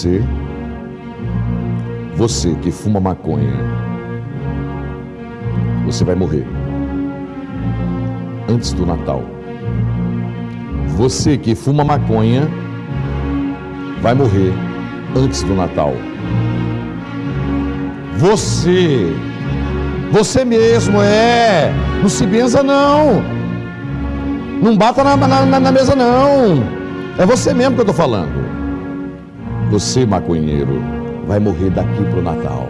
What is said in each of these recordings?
você, você que fuma maconha, você vai morrer antes do Natal. Você que fuma maconha vai morrer antes do Natal. Você, você mesmo é. Não se benza, não. Não bata na, na, na mesa, não. É você mesmo que eu estou falando. Você, maconheiro, vai morrer daqui pro Natal.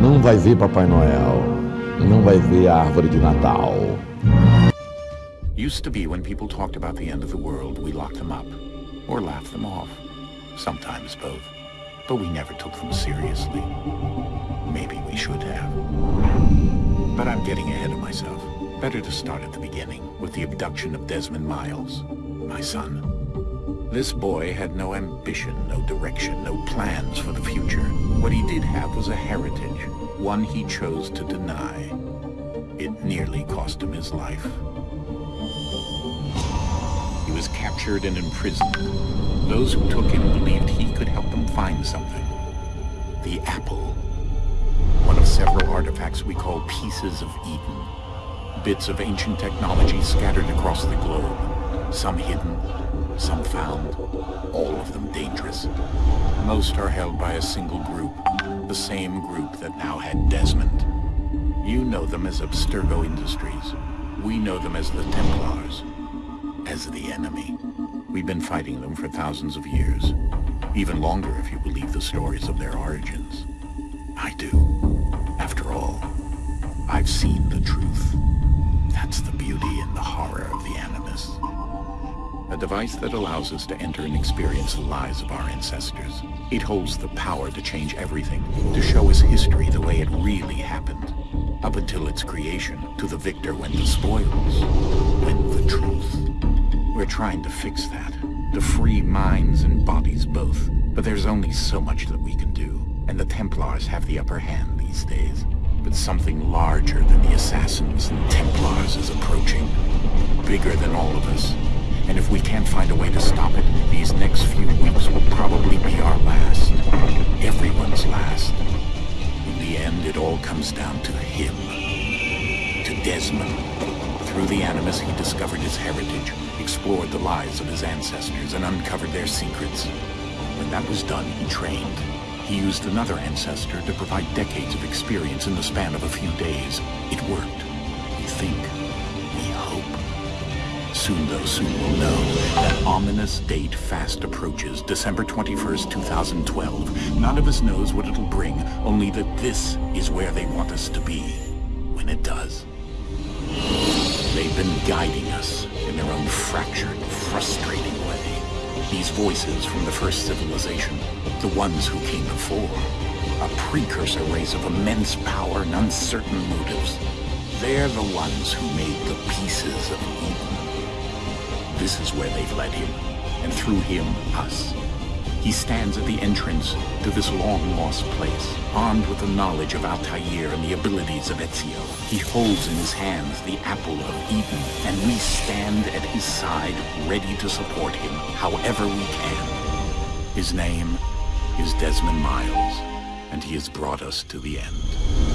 Não vai ver Papai Noel. Não vai ver a árvore de Natal. Used to be when people talked about the end of the world, we locked them up. Or laughed them off. Sometimes both. But we never took them seriously. Maybe we should have. But I'm getting ahead of myself. Better to start at the beginning, with the abduction of Desmond Miles, my son. This boy had no ambition, no direction, no plans for the future. What he did have was a heritage, one he chose to deny. It nearly cost him his life. He was captured and imprisoned. Those who took him believed he could help them find something. The apple. One of several artifacts we call pieces of Eden. Bits of ancient technology scattered across the globe. Some hidden, some found, all of them dangerous. Most are held by a single group, the same group that now had Desmond. You know them as Abstergo Industries. We know them as the Templars, as the enemy. We've been fighting them for thousands of years, even longer if you believe the stories of their origins. I do. After all, I've seen the truth. That's the beauty and the horror of the Animus. A device that allows us to enter and experience the lives of our ancestors. It holds the power to change everything, to show us history the way it really happened. Up until its creation, to the victor went the spoils, went the truth. We're trying to fix that, to free minds and bodies both. But there's only so much that we can do, and the Templars have the upper hand these days. But something larger than the Assassins and Templars is approaching. Bigger than all of us. And if we can't find a way to stop it, these next few weeks will probably be our last. Everyone's last. In the end, it all comes down to him. To Desmond. Through the Animus, he discovered his heritage, explored the lives of his ancestors, and uncovered their secrets. When that was done, he trained. He used another ancestor to provide decades of experience in the span of a few days. It worked. Think. Soon, though, soon we'll know. That ominous date fast approaches, December 21st, 2012. None of us knows what it'll bring, only that this is where they want us to be. When it does. They've been guiding us in their own fractured, frustrating way. These voices from the first civilization, the ones who came before, a precursor race of immense power and uncertain motives. They're the ones who made the pieces of Eden. This is where they've led him, and through him, us. He stands at the entrance to this long-lost place, armed with the knowledge of Altair and the abilities of Ezio. He holds in his hands the apple of Eden, and we stand at his side, ready to support him however we can. His name is Desmond Miles, and he has brought us to the end.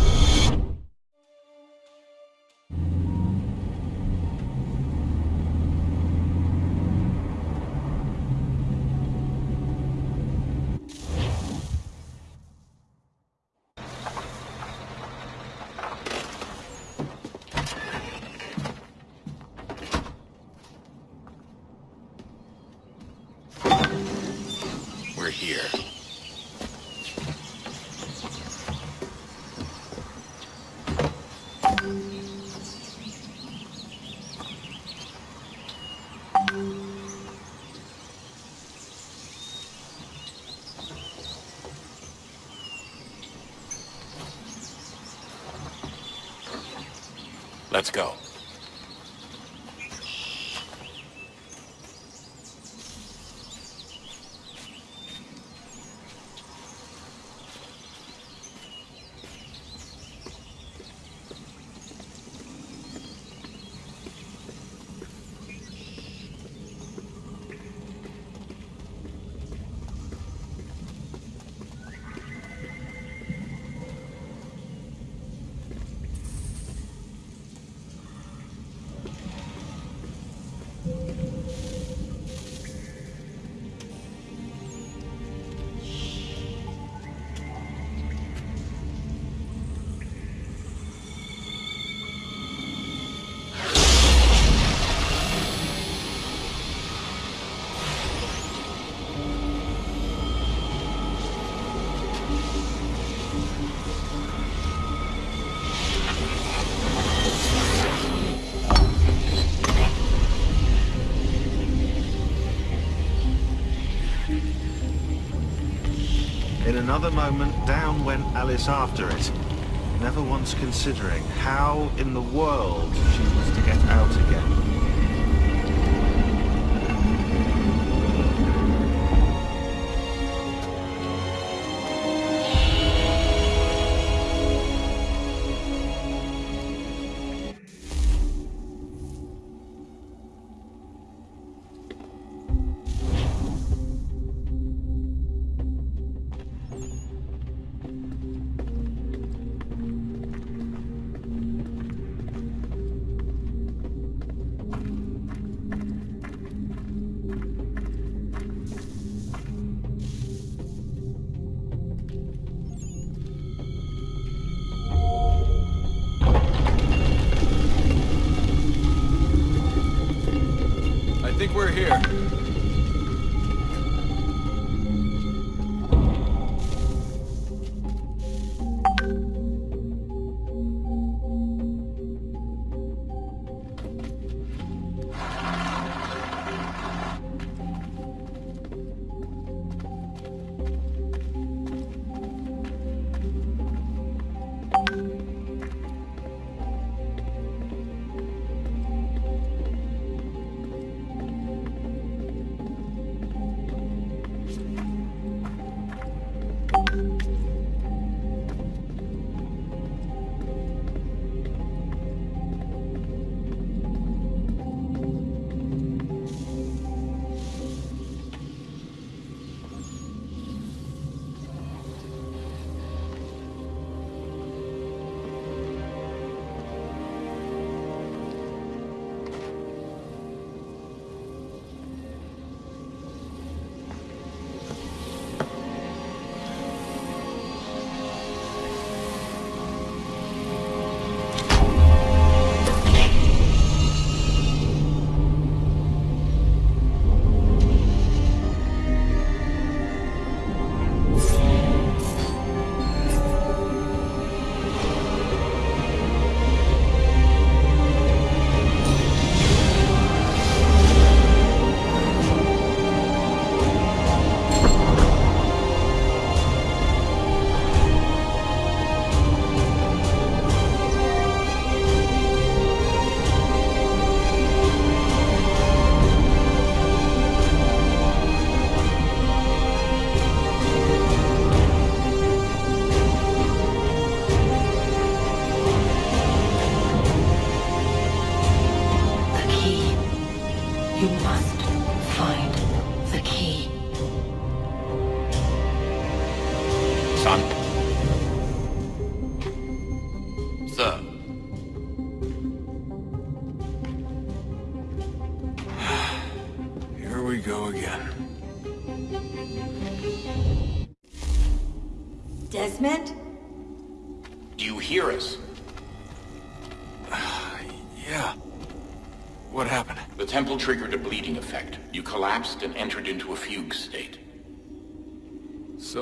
Let's go. Another moment, down went Alice after it, never once considering how in the world she was to get out again. Here.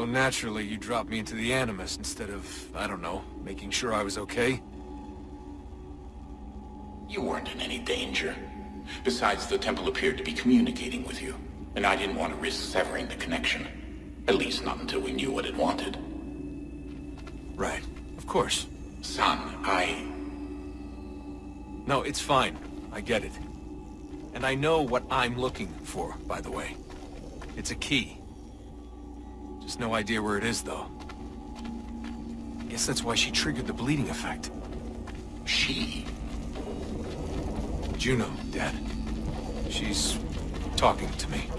So naturally, you dropped me into the Animus instead of, I don't know, making sure I was okay? You weren't in any danger. Besides, the temple appeared to be communicating with you, and I didn't want to risk severing the connection. At least not until we knew what it wanted. Right. Of course. Son, I... No, it's fine. I get it. And I know what I'm looking for, by the way. It's a key. Just no idea where it is, though. Guess that's why she triggered the bleeding effect. She? Juno, Dad. She's talking to me.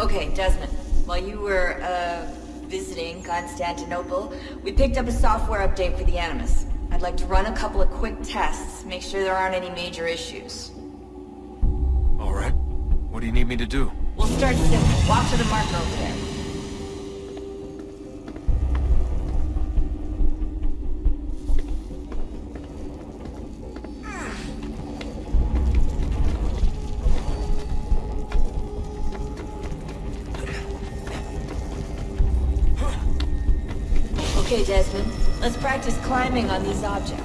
Okay, Desmond. While you were, uh, visiting Constantinople, we picked up a software update for the Animus. I'd like to run a couple of quick tests, make sure there aren't any major issues. Alright. What do you need me to do? We'll start simple. Walk to the marker over there. Okay, Desmond. Let's practice climbing on these objects.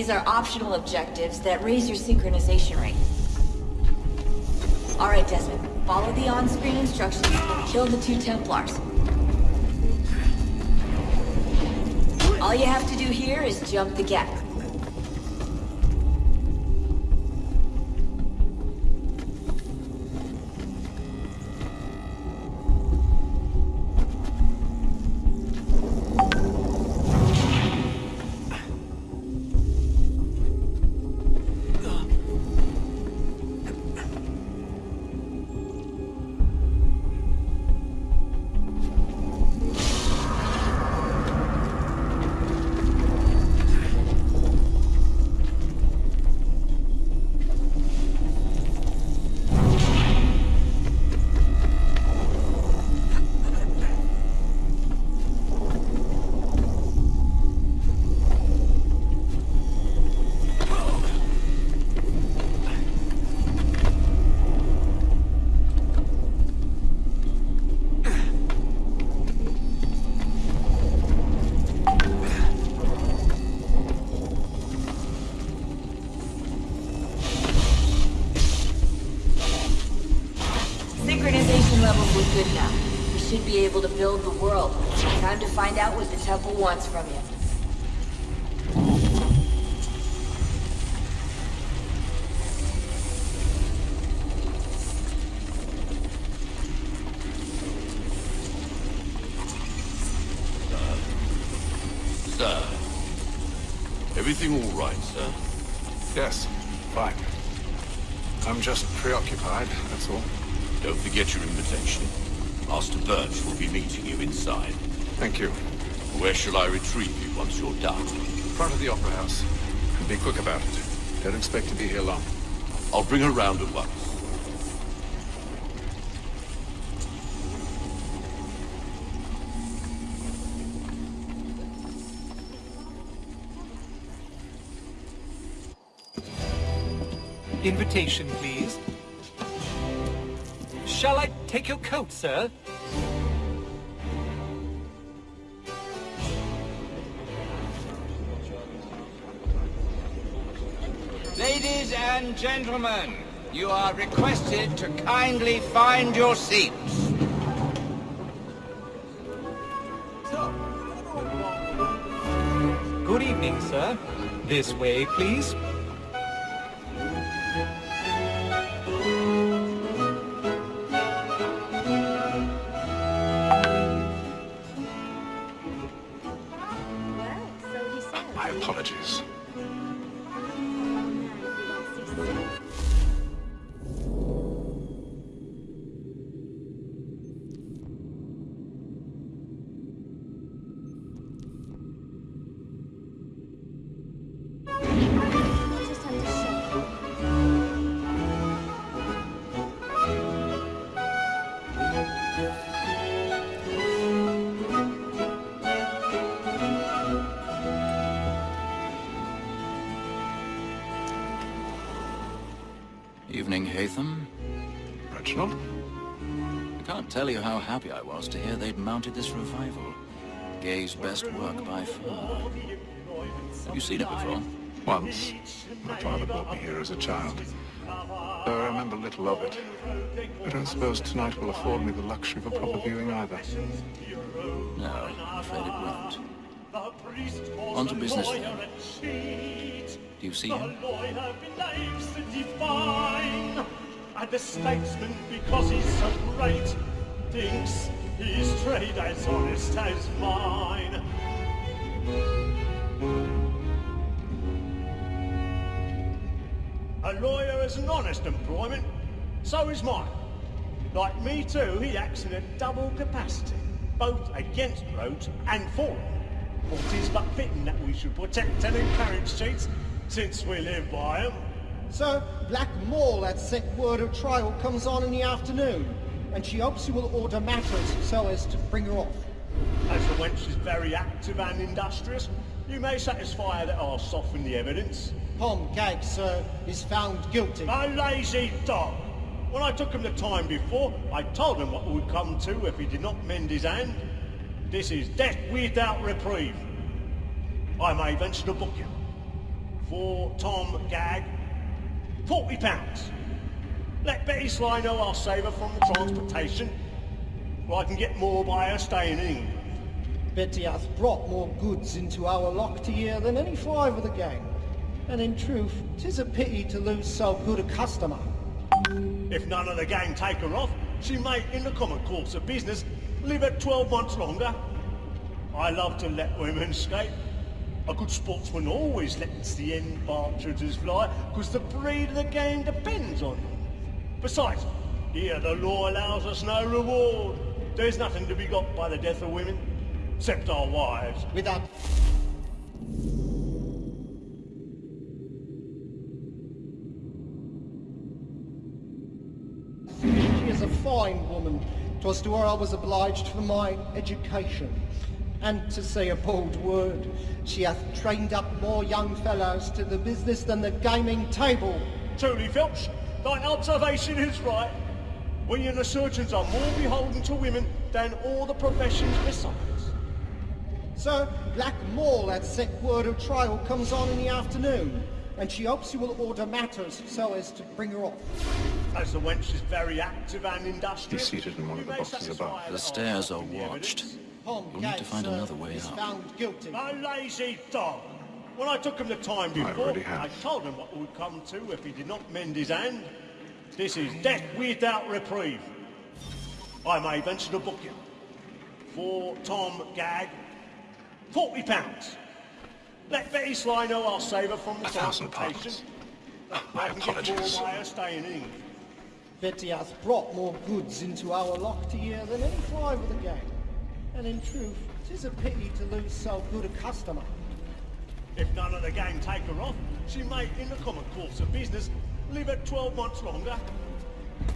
These are optional objectives that raise your synchronization rate. Alright, Desmond. Follow the on-screen instructions and kill the two Templars. All you have to do here is jump the gap. Able to build the world. Time to find out what the temple wants from you. Shall I retrieve you once you're done? Front of the Opera House. And be quick about it. Don't expect to be here long. I'll bring her round at once. Invitation, please. Shall I take your coat, sir? And gentlemen, you are requested to kindly find your seats. Good evening, sir. This way, please. Haytham. Reginald? I can't tell you how happy I was to hear they'd mounted this revival. Gay's best work by far. Have you seen it before? Once. My father brought me here as a child. Though I remember little of it. I don't suppose tonight will afford me the luxury of a proper viewing either. No, I'm afraid it won't. On to business. Do you see him? And the statesman, because he's so great, thinks his trade as honest as mine. A lawyer is an honest employment, so is mine. Like me too, he acts in a double capacity, both against roads and for them. What is but fitting that we should protect and encourage cheats, since we live by them. Sir, Black Moll had sent word of trial comes on in the afternoon, and she hopes you will order matters so as to bring her off. As the wench is very active and industrious, you may satisfy her that I'll soften the evidence. Tom Gag, sir, is found guilty. A lazy dog! When I took him the time before, I told him what would come to if he did not mend his hand. This is death without reprieve. I may venture to book you. For Tom Gag, forty pounds. Let Betty Sly know I'll save her from the transportation. Or I can get more by her staying in England. Betty hath brought more goods into our lock to year than any five of the gang. And in truth, 'tis a pity to lose so good a customer. If none of the gang take her off, she may, in the common course of business, live at 12 months longer. I love to let women escape. A good sportsman always lets the end partridges fly, because the breed of the game depends on them. Besides, here the law allows us no reward. There's nothing to be got by the death of women, except our wives. Without... She is a fine woman. 'Twas to her I was obliged for my education. And to say a bold word, she hath trained up more young fellows to the business than the gaming table. Truly, Phelps, thy observation is right. We and the surgeons are more beholden to women than all the professions besides. Sir, Black Moll at set word of trial comes on in the afternoon, and she hopes you will order matters so as to bring her off. As the wench is very active and industrious, He's seated in one of the boxes above. the The stairs are whole of the watched. evidence. Tom We'll need to find sir, another way is out. found guilty. A lazy dog. When I took him the time before, already have. I told him what would come to if he did not mend his hand. This is death without reprieve. I may venture to book you. For Tom Gag, forty pounds. Let Betty Sly know I'll save her from the A thousand transportation. My I can get more apologies. by her staying in England. Betty hath brought more goods into our lock to year than any five of the gang. And in truth, 'tis a pity to lose so good a customer. If none of the gang take her off, she may, in the common course of business, live at 12 months longer.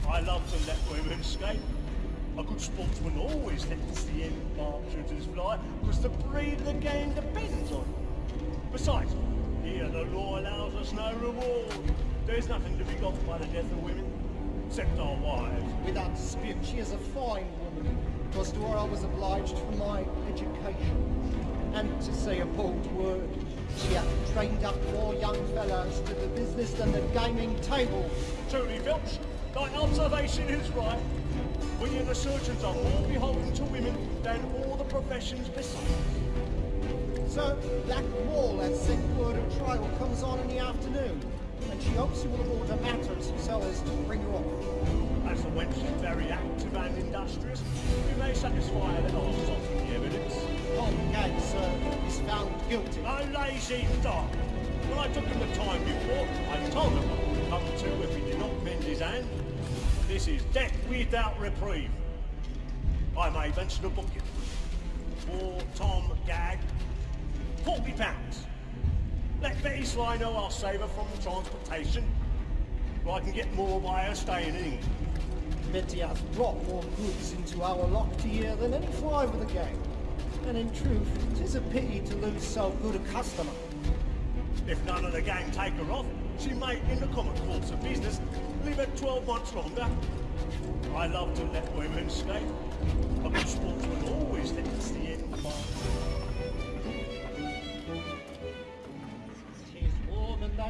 I love to let women escape. A good sportsman always lets the end partridges fly, because the breed of the game depends on. Besides, here the law allows us no reward. There's nothing to be got by the death of women, except our wives. Without dispute, she is a fine woman. 'Twas to her I was obliged for my education. And to say a bold word, she hath trained up more young fellows to the business than the gaming table. Truly, Phelps, thy observation is right. We and the surgeons are more beholden to women than all the professions besides. Sir, Black Moll at set word of trial comes on in the afternoon, and she hopes you will order matters so as to bring her up. As the wench is very active and industrious, we may satisfy her that I'll soften the evidence. Tom Gag, sir, is found guilty. A lazy dog. When I took him the time before, I told him what would come to if he did not mend his hand. This is death without reprieve. I may venture to book you. For Tom Gag, forty pounds. Let Betty Sly know I'll save her from the transportation. Or I can get more by her staying in England. Betty hath brought more goods into our lock to year than any five of the gang. And in truth, 'tis a pity to lose so good a customer. If none of the gang take her off, she may, in the common course of business, live at 12 months longer. I love to let women escape. A good sportsman always lets the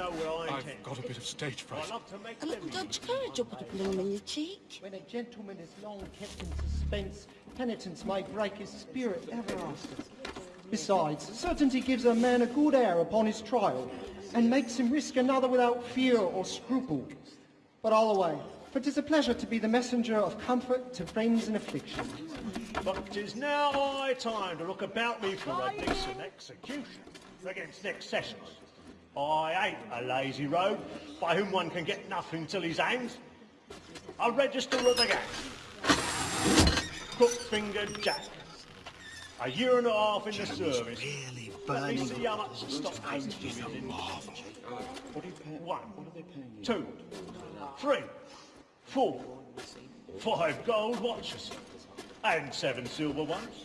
know where I I've got a bit of stage fright. I love to make A little them Dutch courage will put a bloom in your cheek. When a gentleman is long kept in suspense, penitence may break his spirit ever after. Besides, certainty gives a man a good air upon his trial, and makes him risk another without fear or scruple. But all away, for 'tis a pleasure to be the messenger of comfort to friends in affliction. But 'tis now high time to look about me for a decent execution against next sessions. I ain't a lazy rogue by whom one can get nothing till he's hanged. I'll register at the gate. Crook-fingered Jack. A year and a half in the service. Really Let me see how much the stock comes to me in. One, two, three, four, five gold watches, and seven silver ones.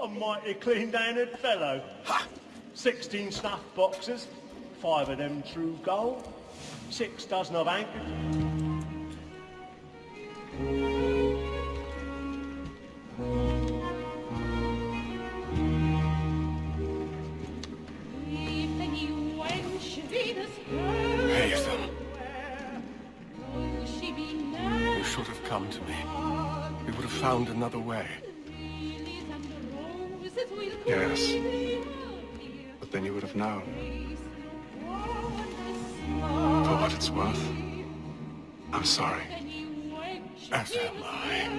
A mighty clean-handed fellow. Sixteen snuff boxes, five of them true gold, six dozen of anchors. Hazel. You should have come to me. We would have found another way. Yes. But then you would have known. For what it's worth, I'm sorry. As am I.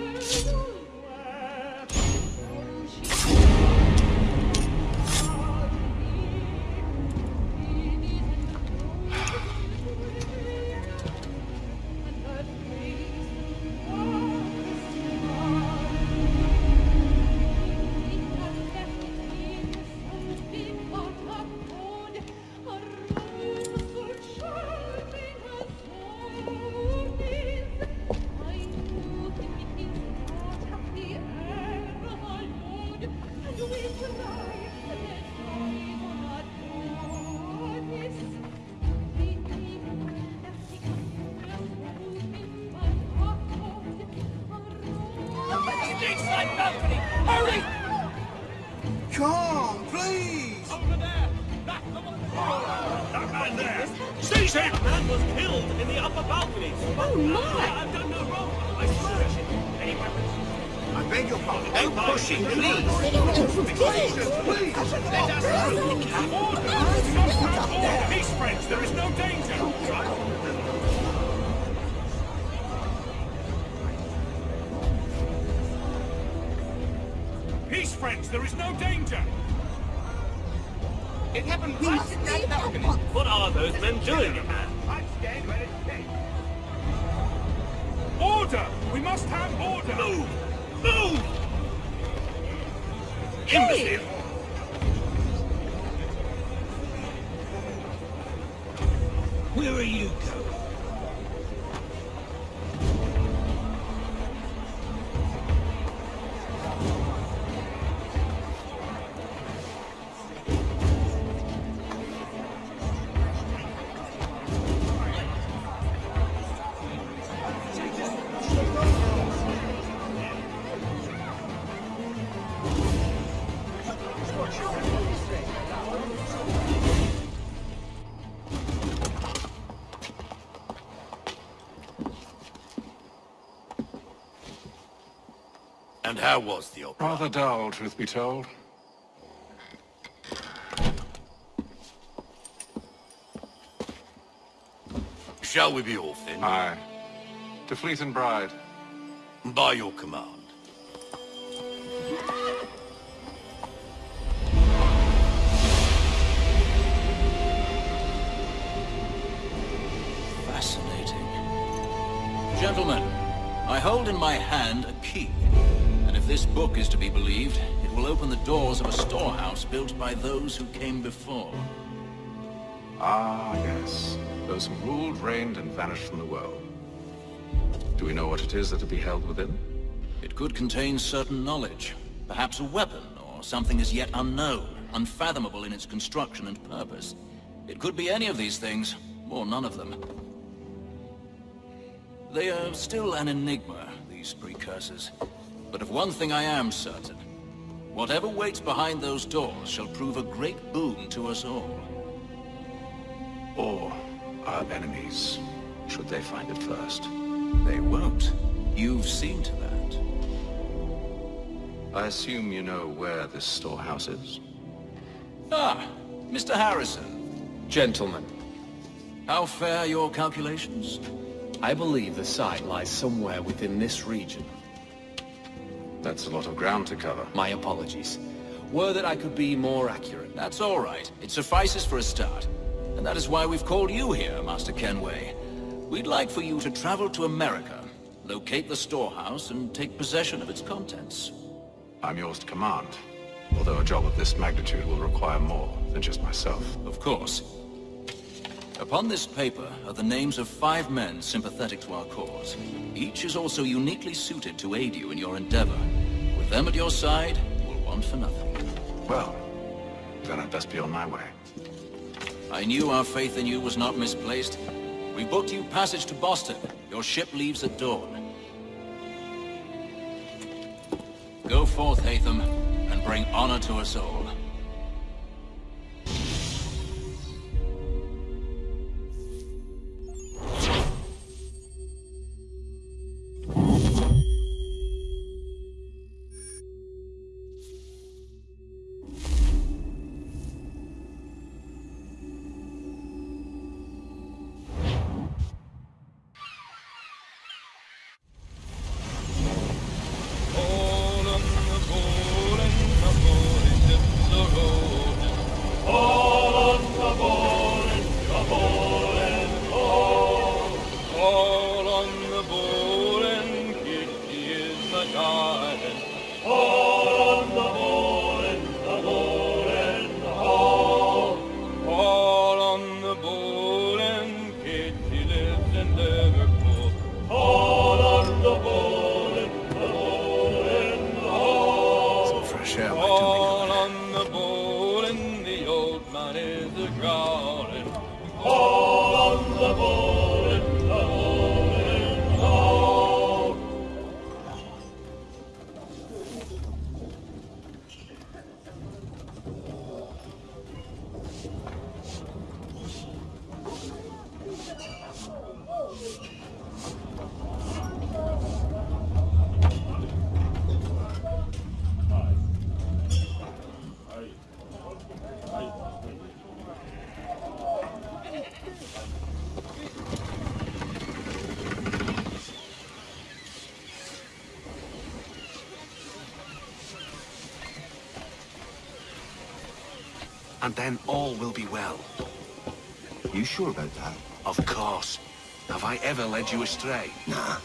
are those men doing? I stand ready to take. Order! We must have order! Move! Move! Imbecile! Where are you going? How was the opera? Rather dull, truth be told. Shall we be off then? Aye. To Fleet and Bride. By your command. Fascinating. Gentlemen, I hold in my hand a key. And if this book is to be believed, it will open the doors of a storehouse built by those who came before. Ah, yes. Those who ruled, reigned, and vanished from the world. Do we know what it is that will be held within? It could contain certain knowledge. Perhaps a weapon, or something as yet unknown, unfathomable in its construction and purpose. It could be any of these things, or none of them. They are still an enigma, these precursors. But of one thing I am certain. Whatever waits behind those doors shall prove a great boon to us all. Or our enemies, should they find it first. They won't. You've seen to that. I assume you know where this storehouse is? Ah, Mr. Harrison. Gentlemen, How fare your calculations? I believe the site lies somewhere within this region. That's a lot of ground to cover. My apologies. Were that I could be more accurate. That's all right. It suffices for a start. And that is why we've called you here, Master Kenway. We'd like for you to travel to America, locate the storehouse, and take possession of its contents. I'm yours to command. Although a job of this magnitude will require more than just myself. Of course. Upon this paper are the names of five men sympathetic to our cause. Each is also uniquely suited to aid you in your endeavor. With them at your side, we'll want for nothing. Well, then I'd best be on my way. I knew our faith in you was not misplaced. We booked you passage to Boston. Your ship leaves at dawn. Go forth, Haytham, and bring honor to us all. All hall. Some fresh do All on the board and the old man is a growling. All ever led you astray? Nah.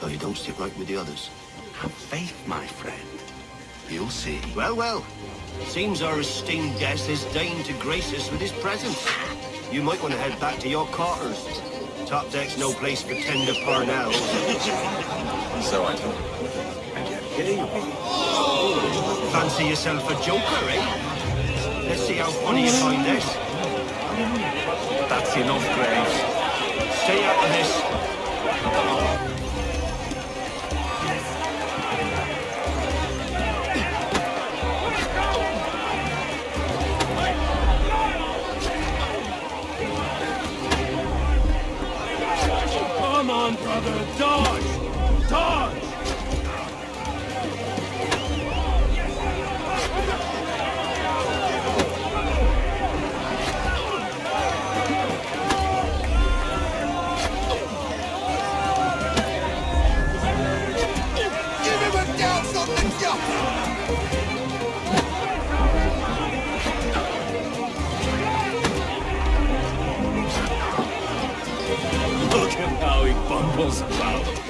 No, you don't stick right with the others. Have faith, my friend. You'll see. Well, well. Seems our esteemed guest has deigned to grace us with his presence. You might want to head back to your quarters. Top deck's no place for tender Parnell. So I told And yet here you. Fancy yourself a joker, eh? Let's see how funny you find this. That's enough, Graves. Stay out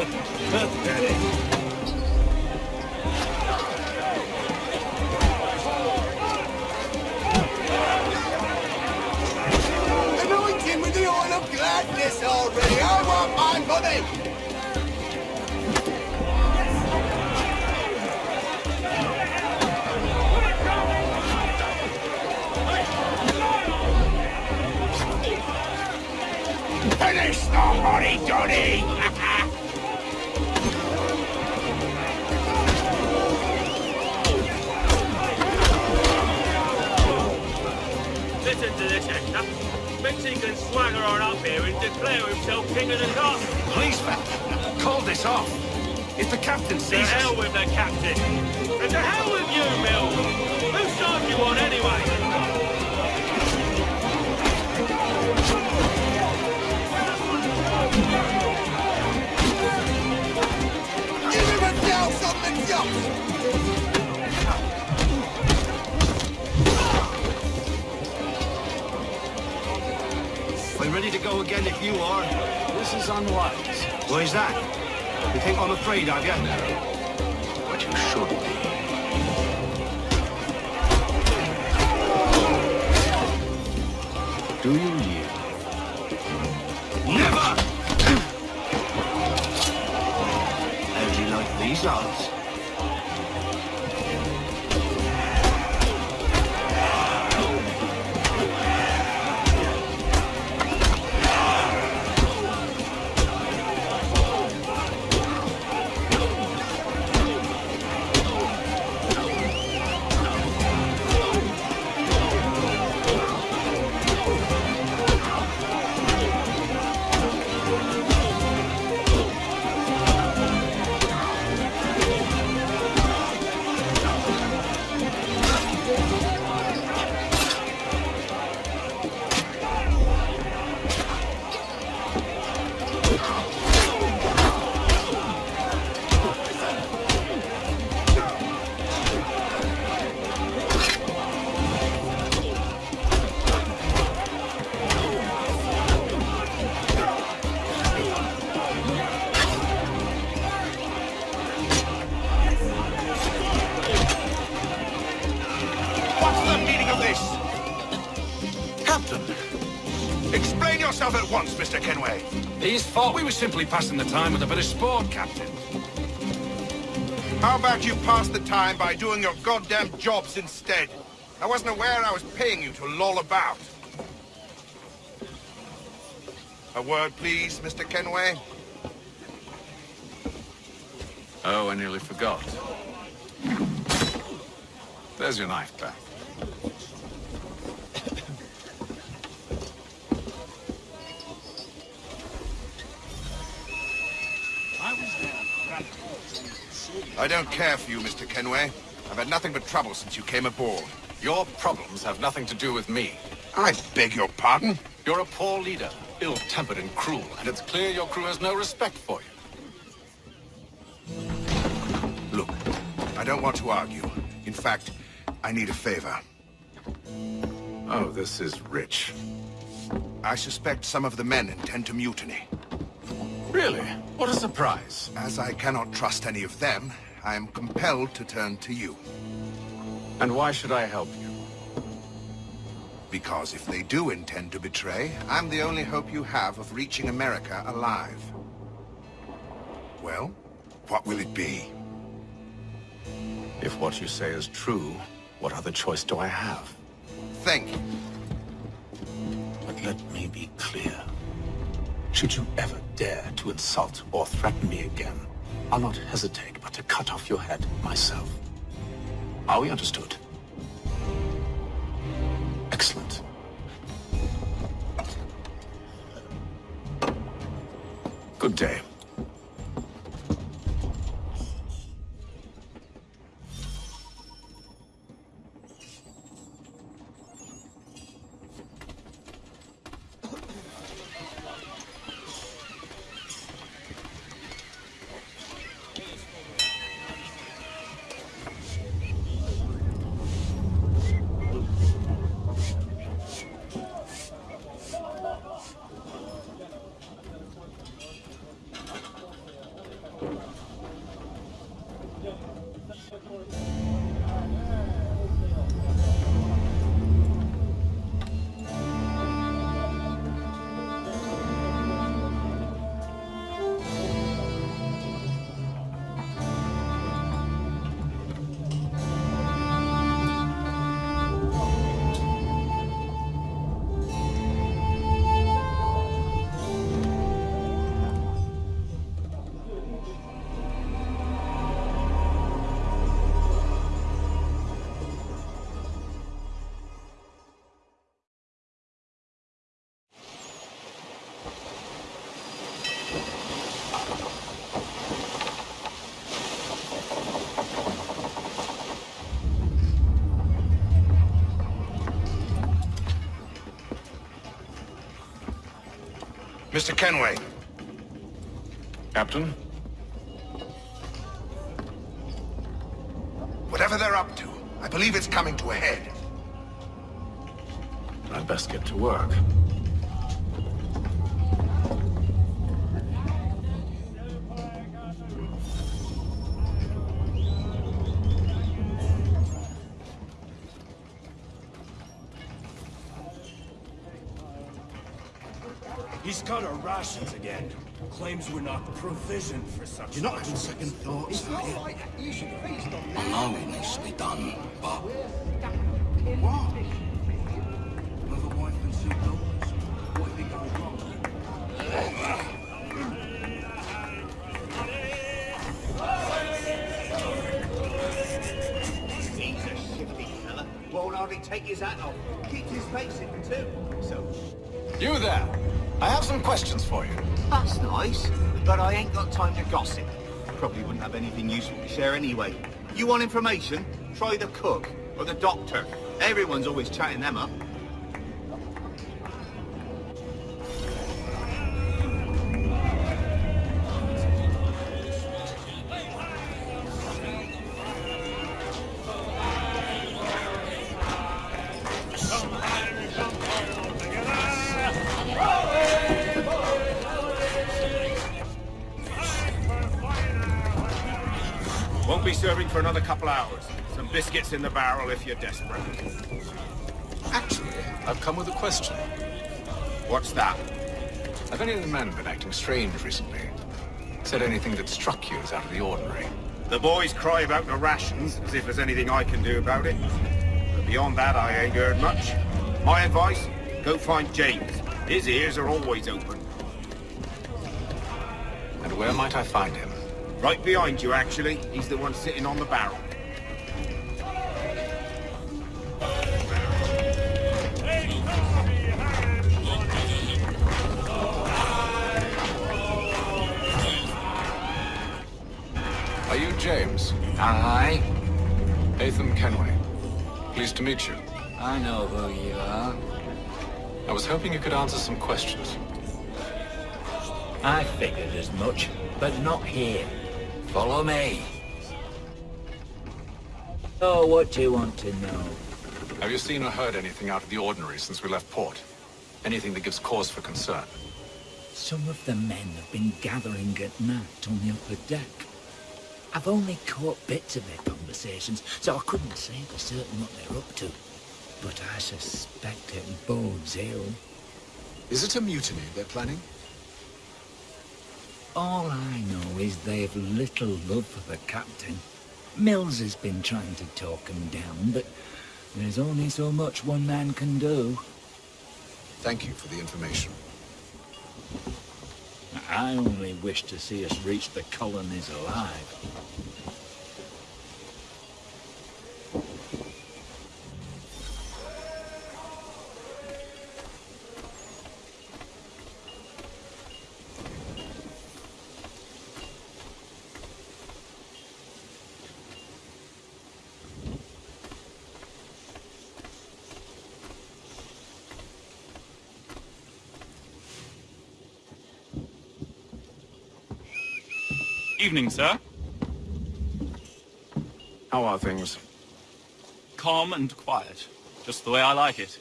Got it. Swagger on up here and declare himself king of the top. Please, Captain, call this off. If the captain To sees hell with the captain. And to hell with you, Mill. Whose side you on anyway? I'm ready to go again if you are. This is unwise. Why is that? You think I'm afraid of you? But you should be. Do you Simply passing the time with a bit of sport, Captain. How about you pass the time by doing your goddamn jobs instead? I wasn't aware I was paying you to loll about. A word, please, Mr. Kenway. Oh, I nearly forgot. There's your knife back. I don't care for you, Mr. Kenway. I've had nothing but trouble since you came aboard. Your problems have nothing to do with me. I beg your pardon? You're a poor leader, ill-tempered and cruel, and it's clear your crew has no respect for you. Look, I don't want to argue. In fact, I need a favor. Oh, this is rich. I suspect some of the men intend to mutiny. Really? What a surprise. As I cannot trust any of them, I am compelled to turn to you. And why should I help you? Because if they do intend to betray, I'm the only hope you have of reaching America alive. Well, what will it be? If what you say is true, what other choice do I have? Think. But let me be clear. Should you ever dare to insult or threaten me again, I'll not hesitate but to cut off your head myself. Are we understood? Excellent. Good day. Mr. Kenway. Captain? Whatever they're up to, I believe it's coming to a head. I'd best get to work. Rations again. Claims we're not provisioned for such. You're not having second thoughts, are you? right. You should I know it needs to be done, but What? Some questions for you. that's nice. But I ain't got time to gossip. Probably wouldn't have anything useful to share anyway. You want information? Try the cook or the doctor. Everyone's always chatting them up. Won't be serving for another couple hours. Some biscuits in the barrel if you're desperate. Actually, I've come with a question. What's that? Have any of the men been acting strange recently? Said anything that struck you as out of the ordinary? The boys cry about the rations, as if there's anything I can do about it. But beyond that, I ain't heard much. My advice? Go find James. His ears are always open. And where might I find him? Right behind you, actually. He's the one sitting on the barrel. Are you James? Aye. Haytham Kenway. Pleased to meet you. I know who you are. I was hoping you could answer some questions. I figured as much, but not here. Follow me. Oh, what do you want to know? Have you seen or heard anything out of the ordinary since we left port? Anything that gives cause for concern? Some of the men have been gathering at night on the upper deck. I've only caught bits of their conversations, so I couldn't say for certain what they're up to. But I suspect it bodes ill. Is it a mutiny they're planning? All I know is they've little love for the captain. Mills has been trying to talk him down, but there's only so much one man can do. Thank you for the information. I only wish to see us reach the colonies alive. Evening, sir. How are things? Calm and quiet. Just the way I like it.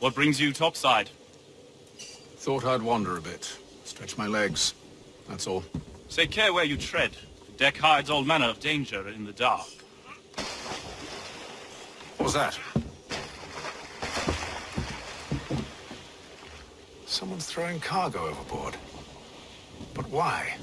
What brings you topside? Thought I'd wander a bit. Stretch my legs. That's all. Say care where you tread. The deck hides all manner of danger in the dark. What was that? Someone's throwing cargo overboard. Why?